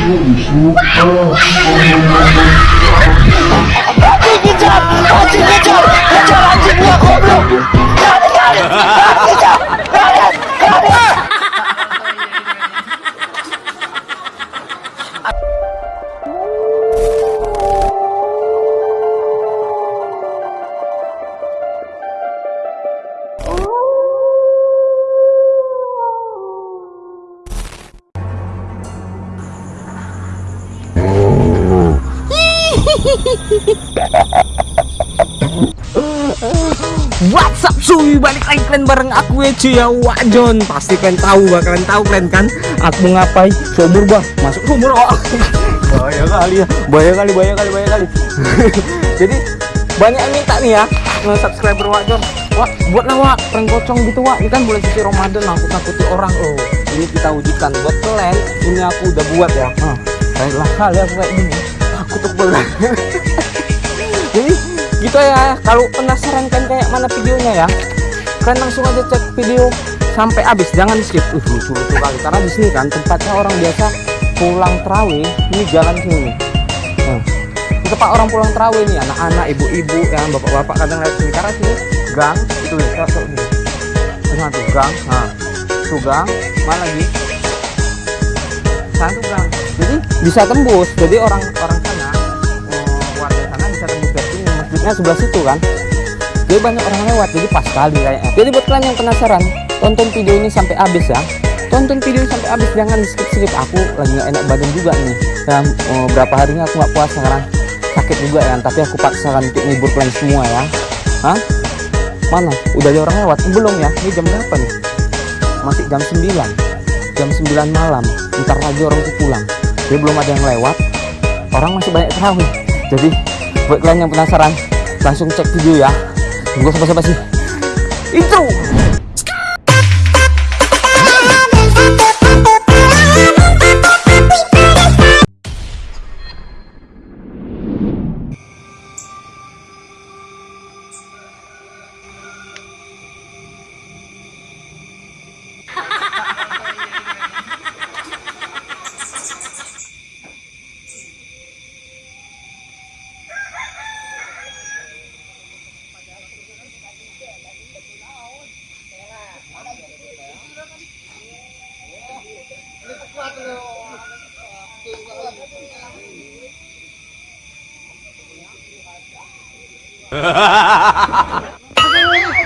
Anjing What's up suy balik lagi kalian bareng aku ya cuy ya Wajon Pasti kalian tahu bakalan tahu kalian kan? Aku ngapain? Sumur bah Masuk sumur oh. Bahaya kali ya. Bahaya kali bahaya kali bahaya kali. Jadi banyak yang minta nih ya Subscriber Wajon Wah buatlah wak. Prank pocong gitu wak. Ini kan bulan suci Ramadan nakut-nakuti orang. Loh Ini kita wujudkan. Buat kalian Ini aku udah buat ya. Nah, Baiklah. Kali aku kayak gini Aku berat Jadi gitu ya kalau penasaran kan kayak mana videonya ya kalian langsung aja cek video sampai habis jangan skip. Uh lucu lucu kali karena di sini kan tempatnya orang biasa pulang terawih ini jalan sini ini tempat orang pulang terawih nih anak-anak ibu-ibu yang bapak-bapak kadang lewat sini. Karena sini gang itu ya tuh, tuh. Nah, tuh gang nah tuh gang mana lagi? Satu gang. Jadi bisa tembus. Jadi orang orang masjidnya sebelah situ kan? Jadi banyak orang lewat jadi pas sekali kayaknya. Jadi buat kalian yang penasaran tonton video ini sampai habis ya. Tonton video sampai habis jangan skip skip aku lagi nggak enak badan juga nih. Dan eh, berapa harinya aku nggak puasa karena sakit juga ya. Tapi aku paksakan untuk ngibur kalian semua ya. Hah? mana? Udah ada orang lewat? Belum ya. Ini jam berapa nih? Masih jam 9 jam 9 malam. Ntar lagi orang tuh pulang. Jadi belum ada yang lewat. Orang masih banyak terawih. Jadi buat kalian yang penasaran langsung cek video ya. Tunggu sampai basi intro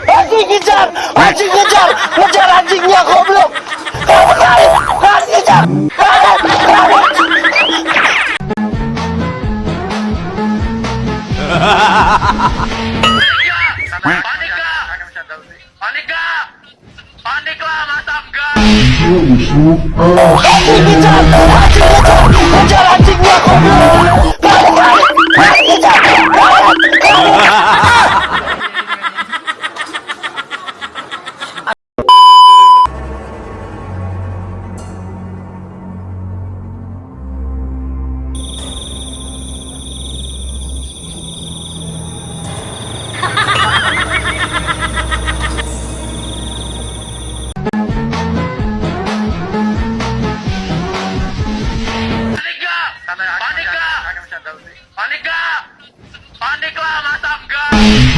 Anjing kejar! Anjing kejar! Kejar anjingnya goblok! Panik gak? Panik gak? Panik lah? Anjing kejar! Anjing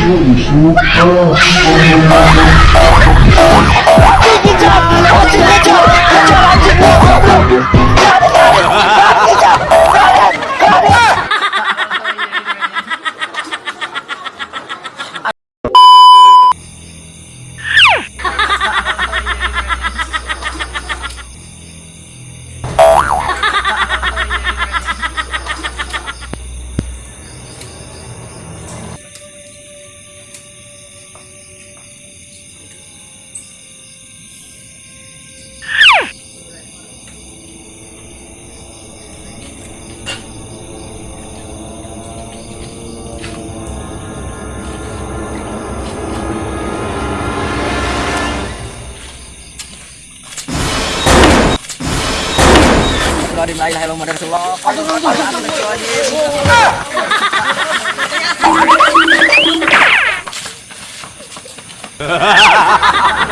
Anjing kejar! Anjing kejar! Kejar anjingnya goblok! Lari lari! Lari kejar! astagfirullahaladzim la ilaha illallah rasulullah.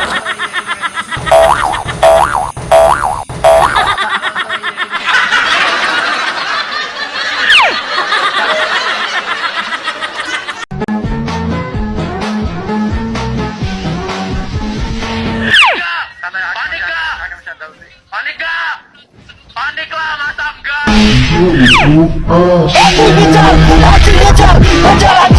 Aku eh, ngejar, aku ngejar, ngejar aku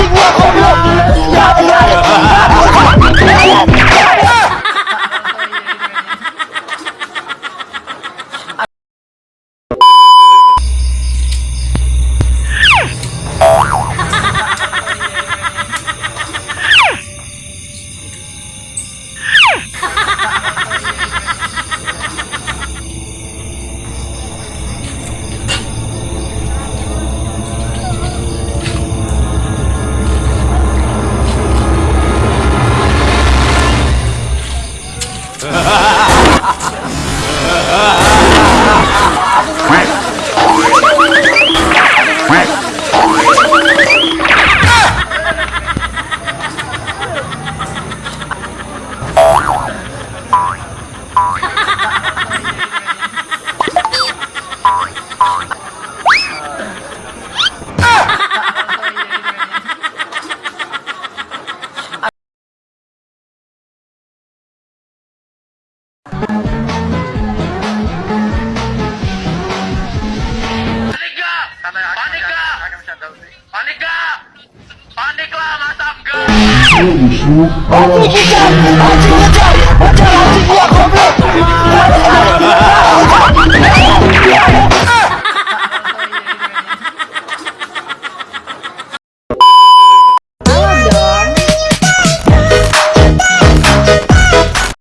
enggak? Anjing kejar, anjing kejar, kejar anjing gua goblok. Lari lari, lari, lari, lari.